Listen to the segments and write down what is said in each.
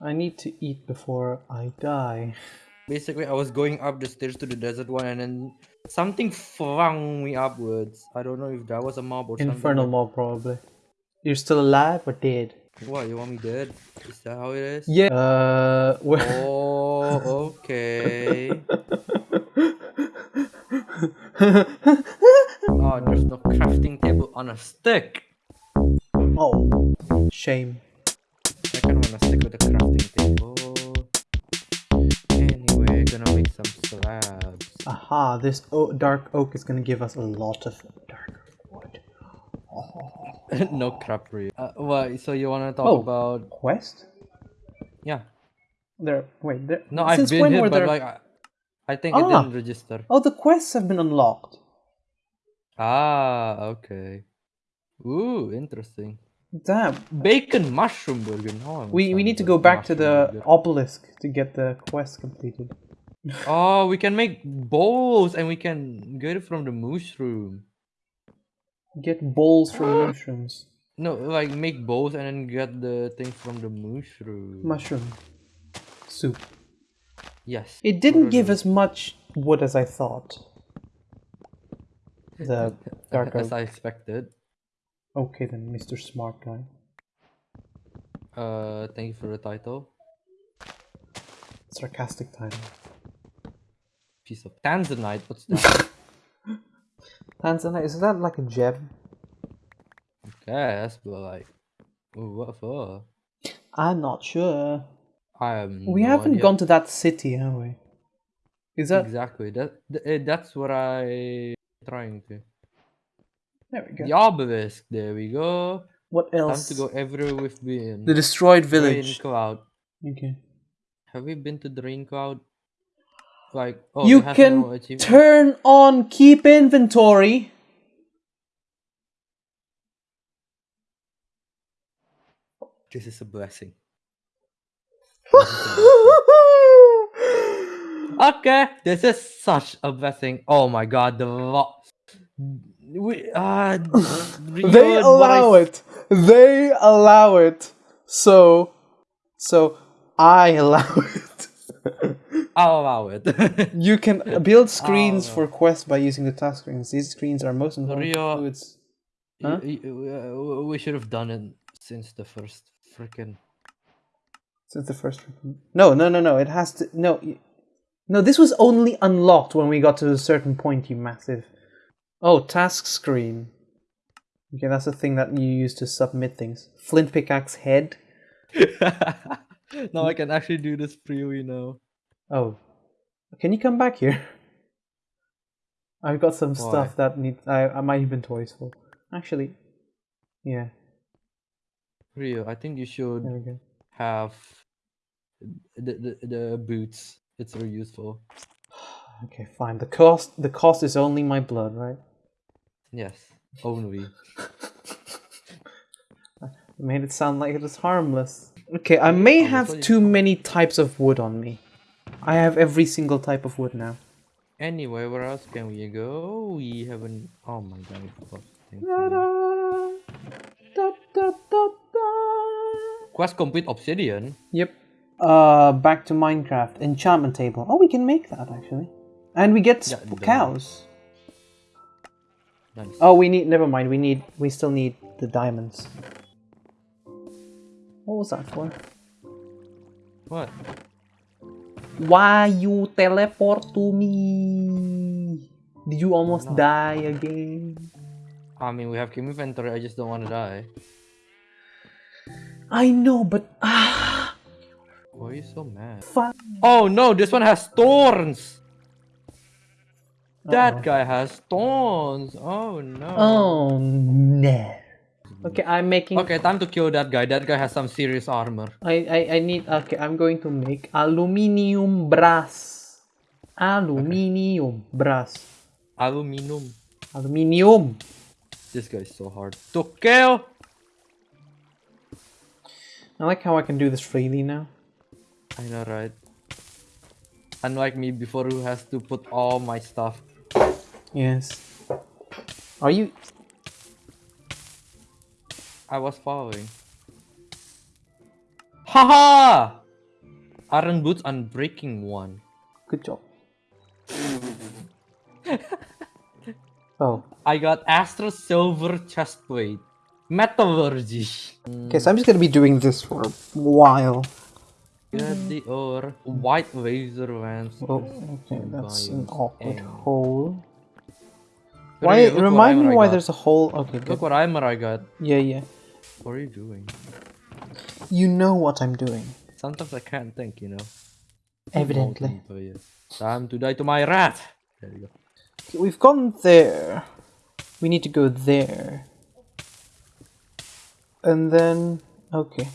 I need to eat before I die. Basically, I was going up the stairs to the desert one, and then something flung me upwards. I don't know if that was a mob or something. Infernal something. mob, probably. You're still alive or dead? What, you want me dead? Is that how it is? Yeah. Uh, where- Oh, okay. oh, there's no crafting table on a stick. oh, shame. I kind of want to stick with the crafting table. Anyway, gonna make some slabs. Aha, this o dark oak is gonna give us a lot of dark wood. no crap for you. Uh? So you wanna talk Oh. about? Quest? Yeah. There. Wait. There. No, I've been here, but there? like, I, I think it Ah. didn't register. Oh, the quests have been unlocked. Ah, okay. Ooh, interesting. Damn. Bacon mushroom burger. No, We we need to go back to the burger. obelisk to get the quest completed. Oh, we can make bowls and we can get it from the mushroom. Get bowls from mushrooms. No, like make bowls and then get the thing from the mushroom. Mushroom soup. yes. It didn't give as much wood as I thought. The dark as. I expected. Okay then, Mr. Smart Guy. Uh, thank you for the title. Sarcastic title. Piece of tanzanite. What's that? Tanzanite, is that like a gem? Yes, but like, what for? I'm not sure. I am. We no haven't idea. gone to that city, have we? Is that exactly that. eh, that's what I trying to. There we go. The obelisk. There we go. What else? Time to go everywhere we've been. The destroyed village. Rain village. Cloud. Okay. Have we been to the Rain Cloud? Like, oh, you it can no turn on keep inventory. This is a blessing. Okay, this is such a blessing. Oh my god, the lo- we uh they allow it. They allow it. So, so I allow it. I'll allow it. you can build screens for quests by using the task screens. These screens are most important Rio- fluids. Huh? Y- y- uh, we should have done it since the first freaking. Since the first no no no no it has to no no this was only unlocked when we got to a certain point you massive oh task screen okay that's the thing that you use to submit things flint pickaxe head now I can actually do this freely now. oh can you come back here I've got some Why? stuff that need I, I my inventory's full actually yeah Rio, I think you should there we go have the, the the boots. It's very useful. Okay fine the cost the cost is only my blood right Yes, only. made it sound like it was harmless. Okay, I may Oh, have too many types of wood on me. I have every single type of wood now. Anyway, where else can we go? We haven't. Oh my god! Quest complete obsidian. Yep. Uh, back to Minecraft. Enchantment table. Oh, we can make that actually. And we get Yeah, cows. Nice. Oh, we need. Never mind. We need. We still need the diamonds. What was that for? What? Why you teleport to me? Did you almost die again? I mean, we have keep inventory. I just don't want to die. I know, but ah, Why are you so mad? fine. Oh no! This one has thorns. That Uh-oh. guy has thorns. Oh no. Oh no. Okay, I'm making. Okay, time to kill that guy. That guy has some serious armor. I, I I need. Okay, I'm going to make aluminium brass. Aluminium brass. Aluminum. Aluminium. This guy is so hard to kill. I like how I can do this freely now. I know, right? Unlike me before, who has to put all my stuff. Yes. Are you? I was following. Haha! Iron boots unbreaking one. Good job. oh, I got Astral Silver chest chestplate. Metallurgy. okay. So I'm just gonna be doing this for a while. Get the ore. White laser vans. Oh, okay. That's an awkward hole. Why? look Remind me why there's a hole. Okay, good. Look what armor I got. Yeah, yeah. What are you doing? You know what I'm doing. Sometimes I can't think, you know. Evidently. Oh. Time to die to my rat. There you go. Okay, We've gone there. We need to go there. And then, okay.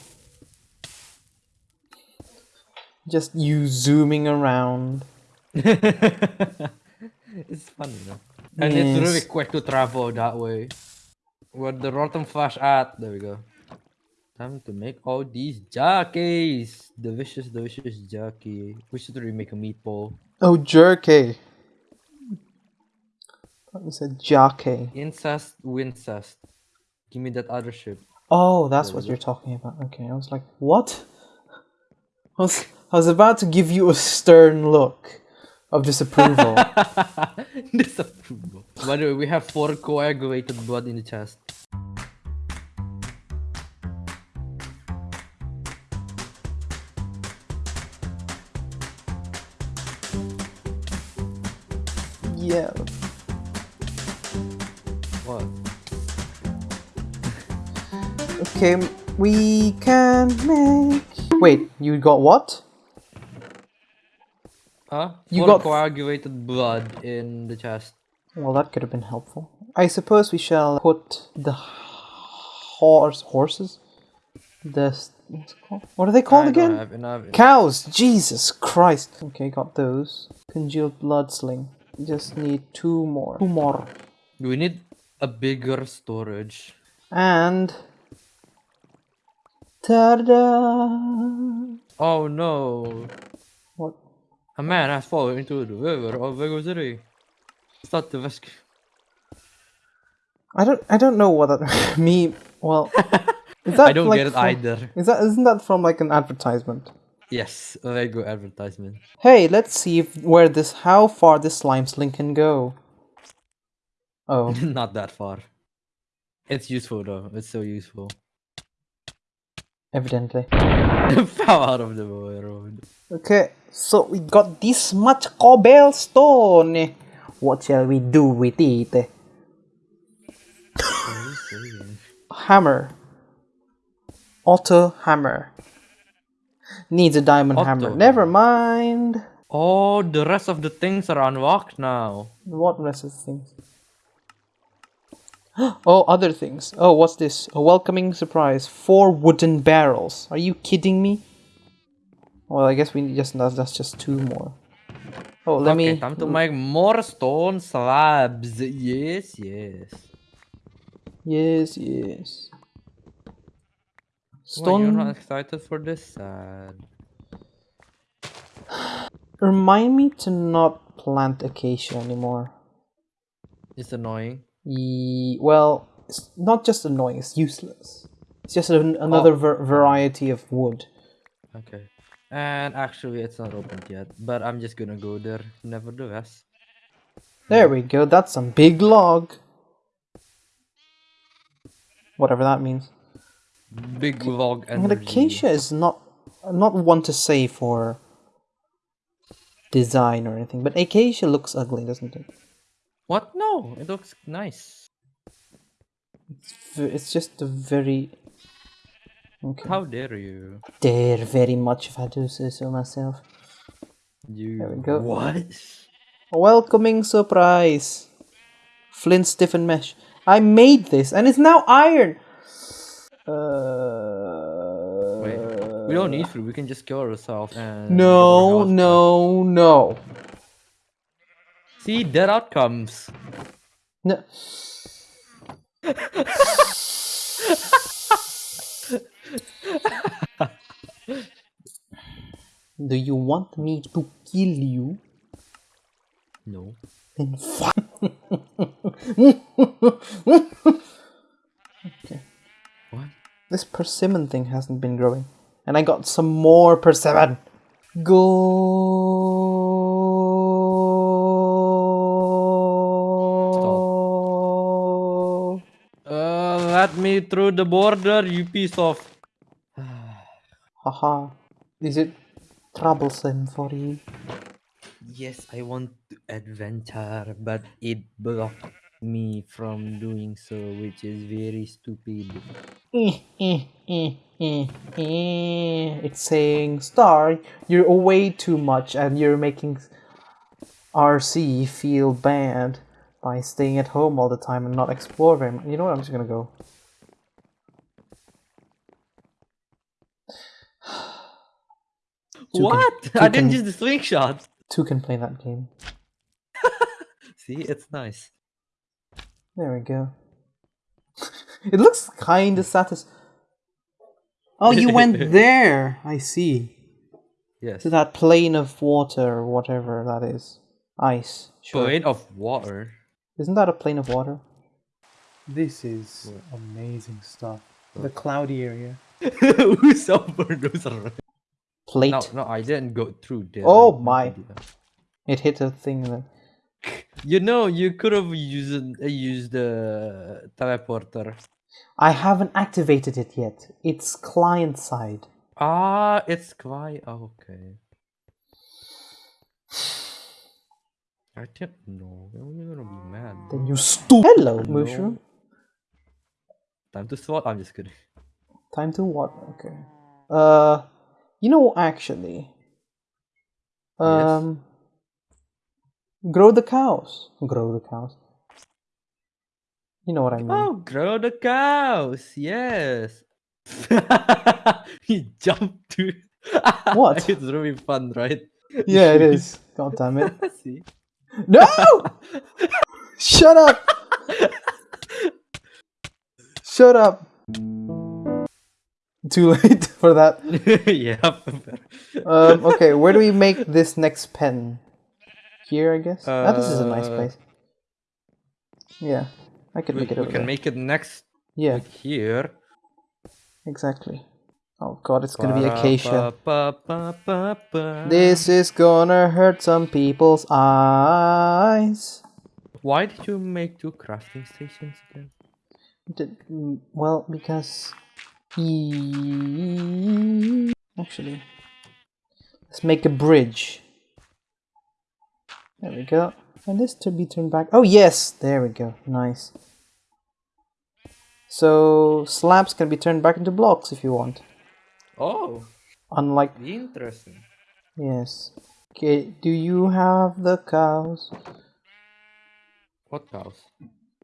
Just you zooming around. it's funny you And it's really quick to travel that way. Where the rotten flesh at? There we go. Time to make all these jockeys. Delicious, delicious jerky. We should really make a meatball. Oh, jerky. Thought you said jockey. Incest, wincest. Give me that other ship. Oh, that's There what you're talking about. Okay, I was like, what? I was, I was about to give you a stern look of disapproval. Disapproval. By the way, we have four coagulated blood in the chest. yeah. What? Okay, we can make. Wait, you got what? Huh? You got- coagulated blood in the chest. Well, that could have been helpful. I suppose we shall put the horse horses. The what's it called? What are they called I don't again? have enough. Cows. Jesus Christ. Okay, got those. Congealed blood sling. We just need two more. Two more. We need a bigger storage. And. Ta-da! Oh no! A man has fallen into the river of Lego City. Start the rescue. I don't. I don't know what that me. Well, is that I don't like get it from- either. Is that isn't that from like an advertisement? Yes, a Lego advertisement. Hey, let's see if where this how far this slime sling can go. Oh, Not that far. It's useful though. It's so useful. evidently. Fell out of the road. Okay, so we got this much cobblestone. What shall we do with it? What are you saying? Hammer. Auto hammer. Needs a diamond hammer. Never mind. Oh, the rest of the things are unlocked now. What rest of the things? Oh, other things. Oh, what's this? A welcoming surprise. Four wooden barrels. Are you kidding me? Well, I guess we need just that's, that's just two more. Oh, let okay, me. time to make more stone slabs. Yes, yes. Yes, yes. Why you're not excited for this? Sad. Remind me to not plant acacia anymore. It's annoying. Ye- well, it's not just annoying. It's useless. It's just an, another oh. ver- variety of wood. Okay. And actually, it's not opened yet. But I'm just gonna go there nevertheless. There we go. That's some big log. Whatever that means. Big log And energy. acacia is not not one to say for design or anything, but acacia looks ugly, doesn't it? What? No, it looks nice. V- It's just a very okay. How dare you? Dare very much if I do say so myself. You. There we go. What? Welcoming surprise. Flint stiffened mesh. I made this and it's now iron. Uh, Wait. We don't need to. We can just kill ourselves and. No, no, no. See, that outcomes. No. Do you want me to kill you? No. Then fuck. okay. What? This persimmon thing hasn't been growing. And I got some more persimmon. Go. Uh, let me through the border, you piece of. Haha. Is it troublesome for you? Yes, I want to adventure, but it blocked me from doing so, which is very stupid. It's saying, Star, you're away too much and you're making RC feel bad by staying at home all the time and not exploring. You know what? I'm just gonna go. Two what? two I didn't can- use the swing slingshot. Two can play that game. See, it's nice. There we go. it looks kind of satis. Oh, you went there. I see. Yes. To that plane of water or whatever that is. Ice. Sure. Plane of water. Isn't that a plane of water? This is amazing stuff. The cloudy area. Who's over those are- Plate. No, no, I didn't go through there. Oh I my. to do that. It hit a thing that. You know, you could have used used the teleporter. I haven't activated it yet. It's client side. Ah, it's quite okay. I didn't know. You're gonna be mad. Then you stupid. Hello, mushroom. Time to swat. I'm just kidding. Time to what? Okay. Uh, you know, actually. Um. Grow the cows. Grow the cows. You know what I mean. Oh, grow the cows. Yes. he jumped to. What? it's really fun, right? yeah, it is. God damn it. See. No! Shut up! Shut up! Too late for that. yeah. Um, okay, where do we make this next pen? Here, I guess. ah, this is a nice Uh, place. Yeah, I could make it we can there. make it next Yeah, here. exactly. Oh god, it's gonna be acacia. This is gonna hurt some people's eyes. Why did you make two crafting stations again? Did, mm, well, because actually, let's make a bridge. There we go. And this to be turned back. Oh yes, there we go. Nice. So slabs can be turned back into blocks if you want. Oh, Unlike interesting. yes. Okay, do you have the cows? What cows?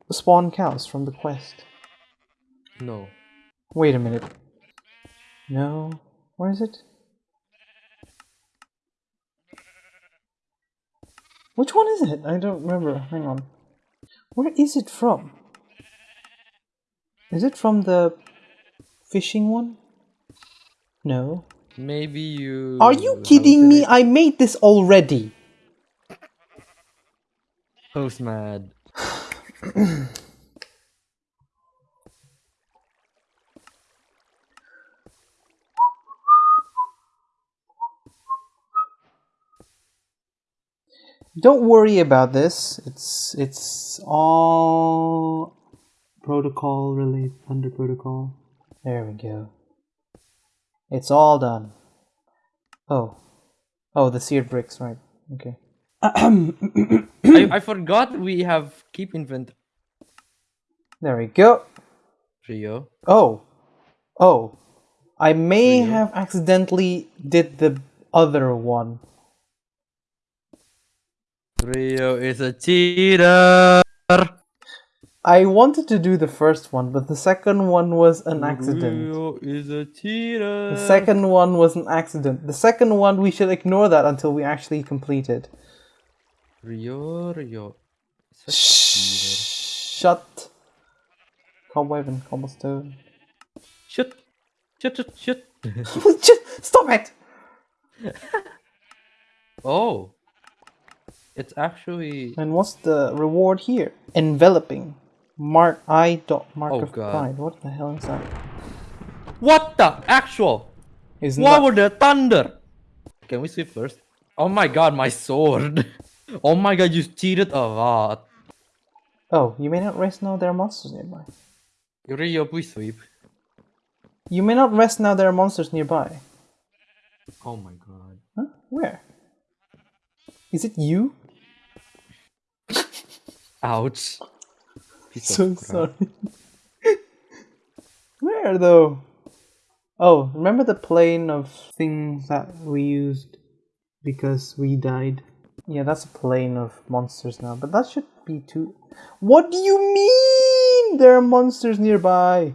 The spawn cows from the quest. No. Wait a minute. No. Where is it? Which one is it? I don't remember. Hang on. Where is it from? Is it from the fishing one? No. Maybe you. Are you kidding me? I made this already. Who's Don't worry about this. It's it's all protocol related under protocol. There we go. It's all done. Oh. Oh, the seared bricks, right. Okay. I, I forgot we have keep invent. There we go. Rio. Oh. Oh. I may have accidentally did the other one. Rio is a cheater. I wanted to do the first one, but the second one was an accident. Rio is a cheater. The second one was an accident. The second one, we should ignore that until we actually complete it. Rio, Rio. Cheater. Shut. Cobweb and cobblestone. Shut. Shut, shut, shut. Stop it! oh. It's actually. And what's the reward here? Enveloping. Mark I dot mark Oh, of God. pride. What the hell is that? What the actual? Isn't What were the thunder? Can we sleep first? Oh my god, my sword. oh my god, you cheated a lot. Oh, you may not rest now. There are monsters nearby. Rio, please sweep. You may not rest now. There are monsters nearby. Oh my god. Huh? Where? Is it you? Ouch. Piece So sorry. Where though? Oh, remember the plane of things that we used because we died? Yeah, that's a plane of monsters now, but that should be too. What do you mean? There are monsters nearby.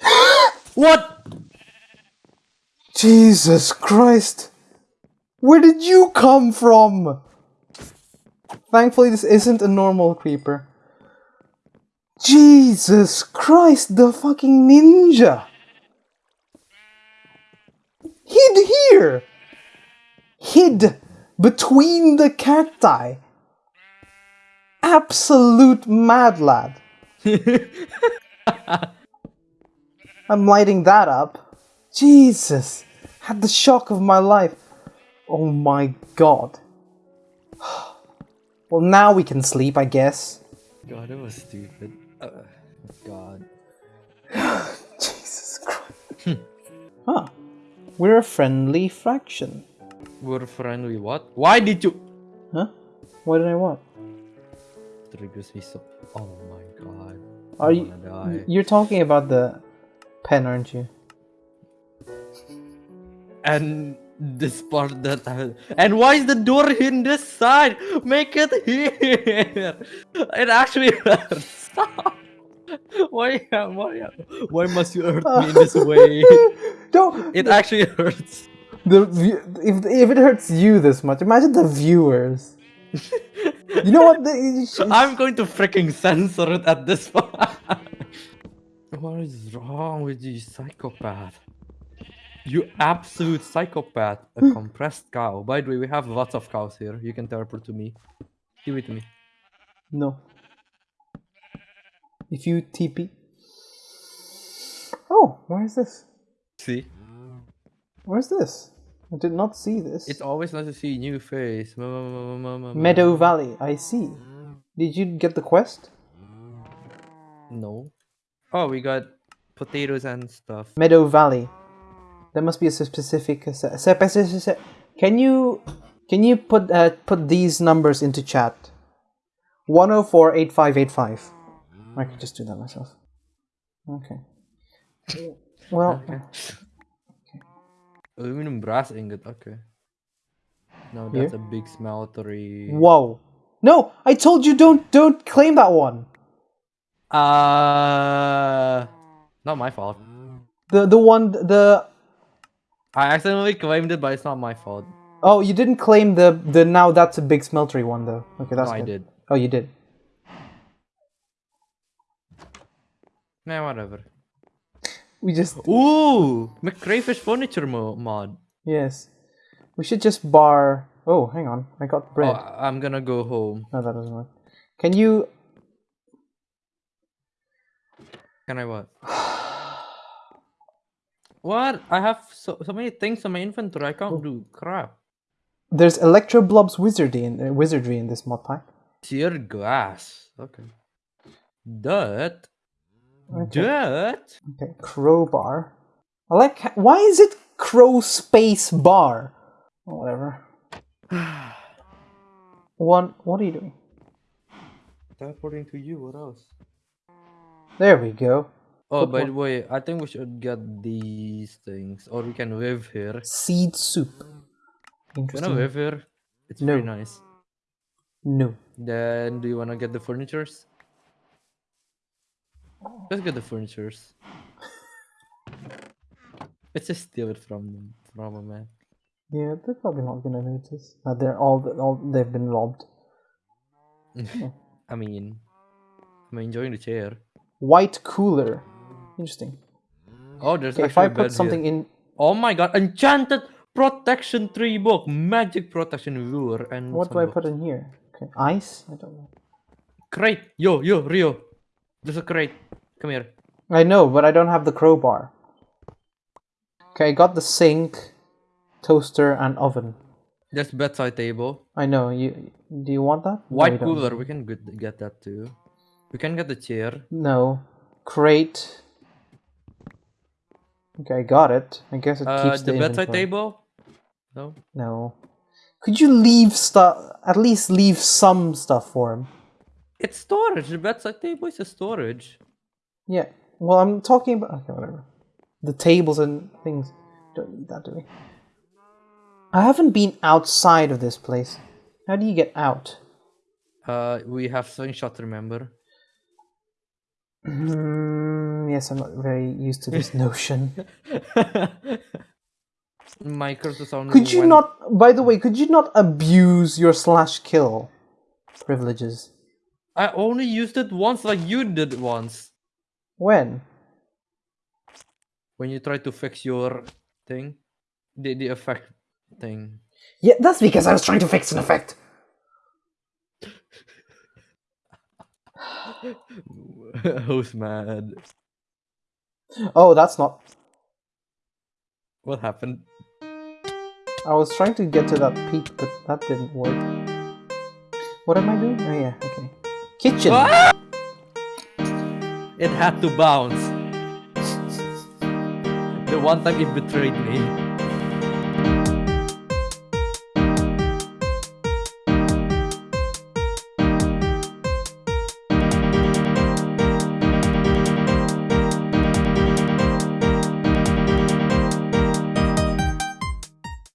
What? Jesus Christ! Where did you come from? Thankfully, this isn't a normal creeper. Jesus Christ, the fucking ninja! Hid here! Hid between the cacti! Absolute mad lad. I'm lighting that up. Jesus! Had the shock of my life. Oh my god. Well, now we can sleep, I guess. God, that was stupid. Uh, God. Jesus Christ. huh. We're a friendly fraction. We're friendly what? Why did you Huh? What did I want? triggers me so Oh my god. I Are you? die. You're talking about the pen, aren't you? And this part that I, and why is the door in this side? Make it here. It actually hurts. Why, why, why must you hurt me in this way? Don't. It actually hurts. The if if it hurts you this much, imagine the viewers. you know what? The, I'm going to freaking censor it at this point. what is wrong with you, psychopath? You absolute psychopath. A hmm. compressed cow. By the way, we have lots of cows here. You can teleport to me. Give it to me. No. If you TP. Oh, where is this? See? Where's this? I did not see this. It's always nice to see new face. Meadow Valley. I see. Did you get the quest? No. Oh, we got potatoes and stuff. Meadow Valley. There must be a specific. se- Can you can you put uh, put these numbers into chat? One zero four eight five eight five. I could just do that myself. Okay. Well, Aluminum brass ingot. Okay. No, Here? that's a big smeltery. whoa. No, I told you don't don't claim that one. Uh, not my fault. The the one the I accidentally claimed it, but it's not my fault. oh you didn't claim the the now that's a big smeltery one though. Okay, that's no, I good. did. Oh, you did. Nah, whatever. We just Ooh, McCrayfish furniture mo- mod. yes. We should just bar. Oh, hang on. I got Oh, bread. I- I'm gonna go home. No, that doesn't work. Can you? Can I what? what? I have so, so many things on my inventory. I can't do crap. There's Electroblob's wizardry in uh, wizardry in this mod pack. Tear glass. Okay. Dirt. Okay. Dirt. Okay, crowbar. I like. Why is it crow space bar? Oh, whatever. One. What are you doing? Teleporting to you. What else? There we go. Oh, by the way, I think we should get these things, or we can live here. Seed soup. Wanna Interesting. live here? It's No. very nice. No. Then, do you wanna get the furnitures? Let's get the furnitures. Let's just steal it from them, from a man. Yeah, they're probably not gonna notice. Uh, they're all, all they've been robbed. I mean, I'm enjoying the chair. White cooler. Interesting. Oh, there's Okay, if I put something here. in, Oh my god, enchanted protection tree book, magic protection lure, and what do I put in here? Okay, ice. I don't know. Crate, yo, yo, Rio. There's a crate. Come here. I know, but I don't have the crowbar. Okay, I got the sink, toaster, and oven. There's bedside table. I know. You do you want that? No, White don't. cooler, we can get, get that too. We can get the chair. No. Crate. Okay, I got it. I guess it Uh, keeps the the, bedside inventory. table? No. No. Could you leave stuff? At least leave some stuff for him. It's storage. The bedside table is a storage. Yeah. Well, I'm talking about. Okay, whatever. The tables and things. Don't need that, do we? I haven't been outside of this place. How do you get out? Uh, we have slingshot, remember? Hmm, yes, I'm not very used to this notion. My cursor sound. Could you went- not, by the way, could you not abuse your slash kill privileges? I only used it once, like you did once. When? When you try to fix your thing, the the effect thing. Yeah, that's because I was trying to fix an effect. Who's mad? Oh, that's not. What happened? I was trying to get to that peak, but that didn't work. What am I doing? Oh, yeah, okay. Kitchen! Ah! It had to bounce. The one time it betrayed me.